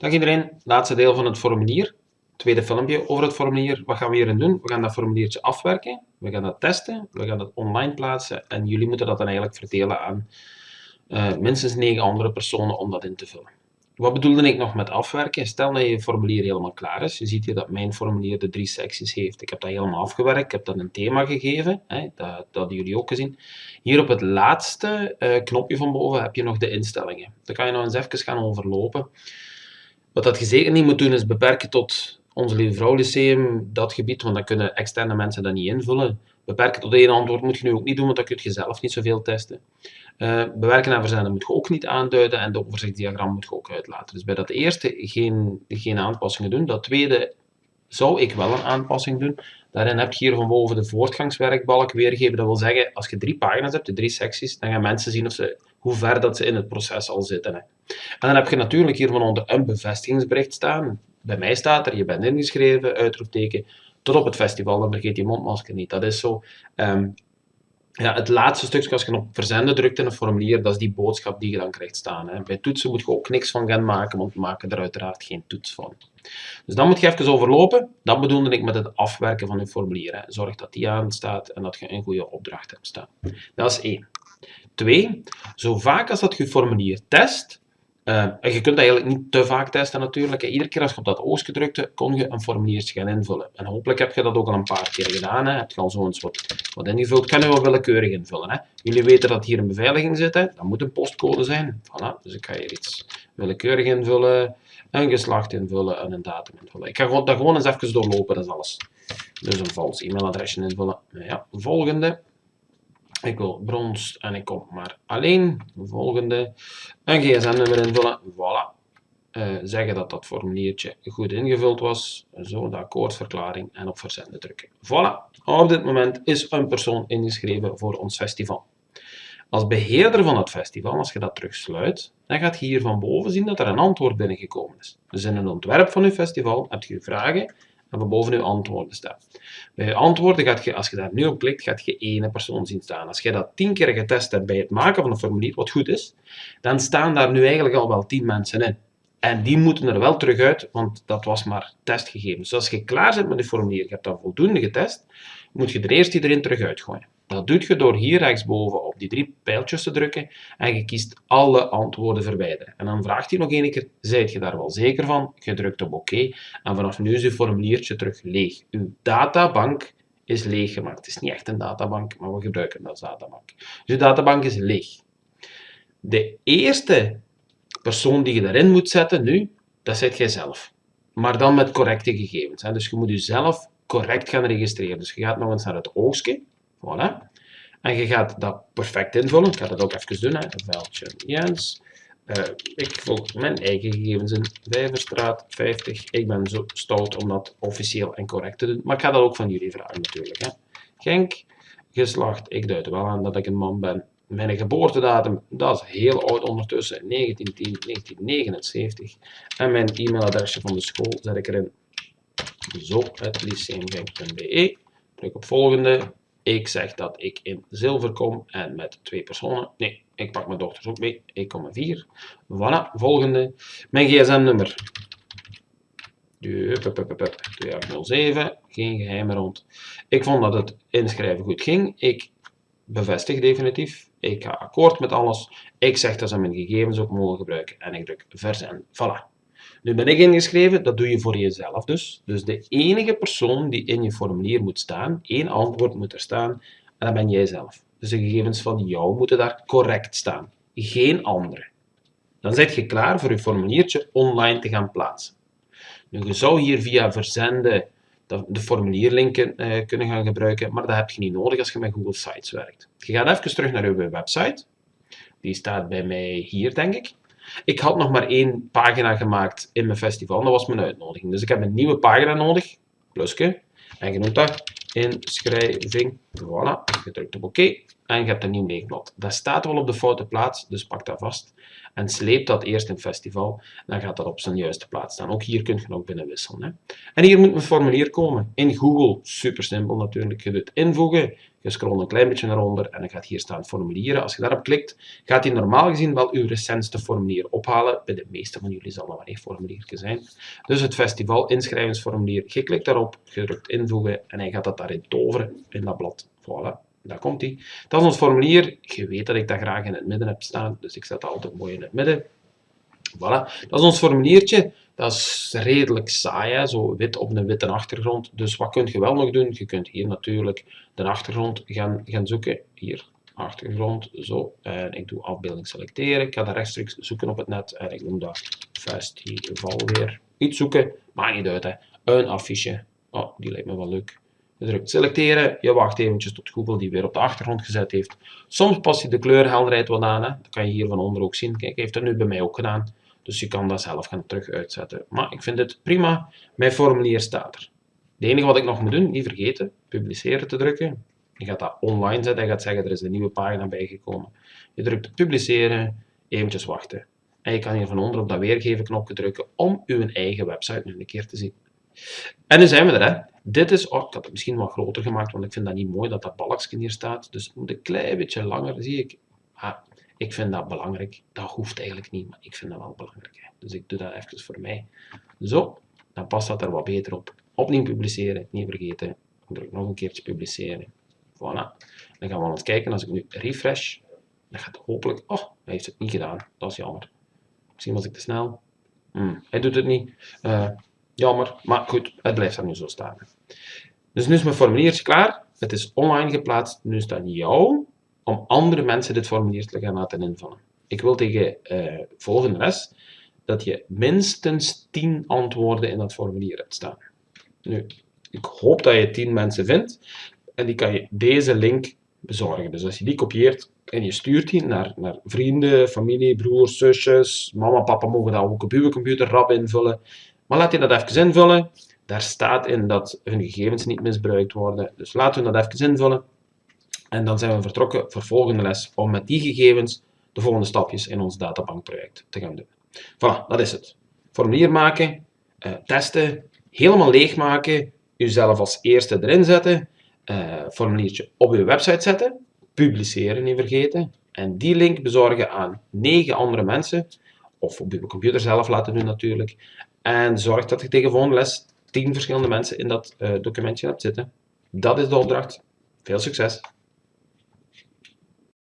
Dag iedereen, laatste deel van het formulier. Tweede filmpje over het formulier. Wat gaan we hierin doen? We gaan dat formuliertje afwerken, we gaan dat testen, we gaan dat online plaatsen en jullie moeten dat dan eigenlijk verdelen aan uh, minstens 9 andere personen om dat in te vullen. Wat bedoelde ik nog met afwerken? Stel dat je formulier helemaal klaar is. Je ziet hier dat mijn formulier de drie secties heeft. Ik heb dat helemaal afgewerkt. Ik heb dat een thema gegeven. Hè, dat, dat hadden jullie ook gezien. Hier op het laatste uh, knopje van boven heb je nog de instellingen. Daar kan je nog eens even gaan overlopen. Wat dat je zeker niet moet doen is beperken tot onze Lieve Vrouw Lyceum, dat gebied, want dan kunnen externe mensen dat niet invullen. Beperken tot één antwoord moet je nu ook niet doen, want dan kun je zelf niet zoveel testen. Uh, bewerken en verzenden moet je ook niet aanduiden en de overzichtsdiagram moet je ook uitlaten. Dus bij dat eerste geen, geen aanpassingen doen. Dat tweede zou ik wel een aanpassing doen. Daarin heb je hier van boven de voortgangswerkbalk weergeven. Dat wil zeggen, als je drie pagina's hebt, de drie secties, dan gaan mensen zien of ze, hoe ver dat ze in het proces al zitten. Hè. En dan heb je natuurlijk hier van onder een bevestigingsbericht staan. Bij mij staat er, je bent ingeschreven, uitroepteken, tot op het festival, dan vergeet je mondmasker niet. Dat is zo. Um, ja, het laatste stukje, als je op verzenden drukt in een formulier, dat is die boodschap die je dan krijgt staan. Hè. Bij toetsen moet je ook niks van gaan maken, want we maken er uiteraard geen toets van. Dus dan moet je even overlopen. Dat bedoelde ik met het afwerken van je formulier. Hè. Zorg dat die aanstaat en dat je een goede opdracht hebt staan. Dat is één. Twee, zo vaak als dat je formulier test, en je kunt dat eigenlijk niet te vaak testen natuurlijk. Iedere keer als je op dat oogstje drukte, kon je een formuliertje gaan invullen. En hopelijk heb je dat ook al een paar keer gedaan. Hè. Heb je al zo eens wat, wat ingevuld. Kan je wel willekeurig invullen. Hè. Jullie weten dat hier een beveiliging zit. Hè. Dat moet een postcode zijn. Voilà. Dus ik ga hier iets willekeurig invullen. Een geslacht invullen en een datum invullen. Ik ga dat gewoon eens even doorlopen, dat is alles. Dus een vals e-mailadresje invullen. Ja, volgende. Ik wil brons en ik kom maar alleen. Volgende. Een gsm-nummer invullen. Voilà. Uh, zeggen dat dat formuliertje goed ingevuld was. Zo, de akkoordverklaring en op verzenden drukken. Voilà. Op dit moment is een persoon ingeschreven voor ons festival. Als beheerder van het festival, als je dat terugsluit, dan gaat je hier van boven zien dat er een antwoord binnengekomen is. Dus in het ontwerp van je festival heb je vragen en van boven uw antwoorden staan. Bij je antwoorden, gaat je, als je daar nu op klikt, gaat je één persoon zien staan. Als je dat tien keer getest hebt bij het maken van een formulier, wat goed is, dan staan daar nu eigenlijk al wel tien mensen in. En die moeten er wel terug uit, want dat was maar testgegevens. Dus als je klaar bent met je formulier, je hebt dat voldoende getest, moet je er eerst iedereen terug uitgooien. Dat doe je door hier rechtsboven op die drie pijltjes te drukken en je kiest alle antwoorden verwijderen. En dan vraagt hij nog één keer, zijt je daar wel zeker van? Je drukt op oké en vanaf nu is je formuliertje terug leeg. Uw databank is leeg gemaakt. Het is niet echt een databank, maar we gebruiken dat als databank. Dus je databank is leeg. De eerste persoon die je daarin moet zetten nu, dat zet jij zelf. Maar dan met correcte gegevens. Dus je moet jezelf correct gaan registreren. Dus je gaat nog eens naar het oogstje Voilà. En je gaat dat perfect invullen. Ik ga dat ook even doen. Hè. Veldje Jens. Uh, ik volg mijn eigen gegevens in. Vijverstraat 50. Ik ben zo stout om dat officieel en correct te doen. Maar ik ga dat ook van jullie vragen natuurlijk. Hè. Genk. Geslacht. Ik duid wel aan dat ik een man ben. Mijn geboortedatum, dat is heel oud ondertussen, 1910, 1979. En mijn e-mailadresje van de school zet ik erin. Zo, het lyceumgenk.be. Druk op volgende. Ik zeg dat ik in zilver kom en met twee personen. Nee, ik pak mijn dochters ook mee. Ik kom met vier. Voilà, volgende. Mijn gsm-nummer. 2807, geen geheimen rond. Ik vond dat het inschrijven goed ging. Ik bevestig definitief. Ik ga akkoord met alles. Ik zeg dat ze mijn gegevens ook mogen gebruiken. En ik druk verzenden. Voilà. Nu ben ik ingeschreven, dat doe je voor jezelf dus. Dus de enige persoon die in je formulier moet staan, één antwoord moet er staan, en dat ben jij zelf. Dus de gegevens van jou moeten daar correct staan. Geen andere. Dan zit je klaar voor je formuliertje online te gaan plaatsen. Nu, je zou hier via verzenden de formulierlinken eh, kunnen gaan gebruiken, maar dat heb je niet nodig als je met Google Sites werkt. Je gaat even terug naar je website. Die staat bij mij hier, denk ik. Ik had nog maar één pagina gemaakt in mijn festival, dat was mijn uitnodiging. Dus ik heb een nieuwe pagina nodig, plusje, en je noemt dat inschrijving. Voilà, je drukt op oké en je hebt een nieuw leegblad. Dat staat wel op de foute plaats, dus pak dat vast. en sleep dat eerst in Festival. Dan gaat dat op zijn juiste plaats staan. Ook hier kun je nog binnen wisselen. Hè. En hier moet een formulier komen. In Google, super simpel natuurlijk. Je doet invoegen, je scrolt een klein beetje naar onder en dan gaat hier staan formulieren. Als je daarop klikt, gaat hij normaal gezien wel uw recentste formulier ophalen. Bij de meeste van jullie zal dat wel een formuliertje zijn. Dus het festival inschrijvingsformulier, je klikt daarop, je drukt invoegen en hij gaat dat daarin toveren in dat blad. Voilà. Daar komt hij. Dat is ons formulier. Je weet dat ik dat graag in het midden heb staan, dus ik zet dat altijd mooi in het midden. Voilà, dat is ons formuliertje. Dat is redelijk saai, hè? zo wit op een witte achtergrond. Dus wat kun je wel nog doen? Je kunt hier natuurlijk de achtergrond gaan, gaan zoeken. Hier, achtergrond, zo. En ik doe afbeelding selecteren. Ik ga dat rechtstreeks zoeken op het net. En ik noem dat festival weer. Iets zoeken, maakt niet uit. Hè. Een affiche. Oh, die lijkt me wel leuk. Je drukt selecteren, je wacht eventjes tot Google die weer op de achtergrond gezet heeft. Soms past hij de kleurhelderheid wat aan, hè. dat kan je hier van onder ook zien. Kijk, hij heeft dat nu bij mij ook gedaan. Dus je kan dat zelf gaan terug uitzetten. Maar ik vind het prima. Mijn formulier staat er. Het enige wat ik nog moet doen, niet vergeten, publiceren te drukken. Je gaat dat online zetten en gaat zeggen, er is een nieuwe pagina bijgekomen. Je drukt publiceren, eventjes wachten. En je kan hier van onder op dat weergeven knopje drukken om uw eigen website nu een keer te zien. En nu zijn we er. Hè. Dit is, oh, ik had het misschien wat groter gemaakt, want ik vind dat niet mooi dat dat balkje hier staat. Dus het moet een klein beetje langer, zie ik. Ah, ik vind dat belangrijk. Dat hoeft eigenlijk niet, maar ik vind dat wel belangrijk. Dus ik doe dat even voor mij. Zo, dan past dat er wat beter op. Opnieuw publiceren, niet vergeten. Ik druk nog een keertje publiceren. Voilà. Dan gaan we eens kijken, als ik nu refresh, dan gaat hopelijk... Oh, hij heeft het niet gedaan. Dat is jammer. Misschien was ik te snel. Hmm, hij doet het niet. Uh, Jammer, maar goed, het blijft daar nu zo staan. Dus nu is mijn formuliertje klaar. Het is online geplaatst. Nu is het aan jou om andere mensen dit formulier te gaan laten invullen. Ik wil tegen uh, volgende les dat je minstens 10 antwoorden in dat formulier hebt staan. Nu, ik hoop dat je 10 mensen vindt en die kan je deze link bezorgen. Dus als je die kopieert en je stuurt die naar, naar vrienden, familie, broers, zusjes, mama, papa mogen dat ook op uw computer rap invullen. Maar laat je dat even invullen. Daar staat in dat hun gegevens niet misbruikt worden. Dus laten we dat even invullen. En dan zijn we vertrokken voor volgende les om met die gegevens de volgende stapjes in ons databankproject te gaan doen. Voilà, dat is het. Formulier maken, uh, testen, helemaal leegmaken, jezelf als eerste erin zetten, uh, formuliertje op je website zetten, publiceren niet vergeten, en die link bezorgen aan negen andere mensen, of op je computer zelf laten doen natuurlijk, en zorg dat je tegen volgende les 10 verschillende mensen in dat uh, documentje hebt zitten. Dat is de opdracht. Veel succes!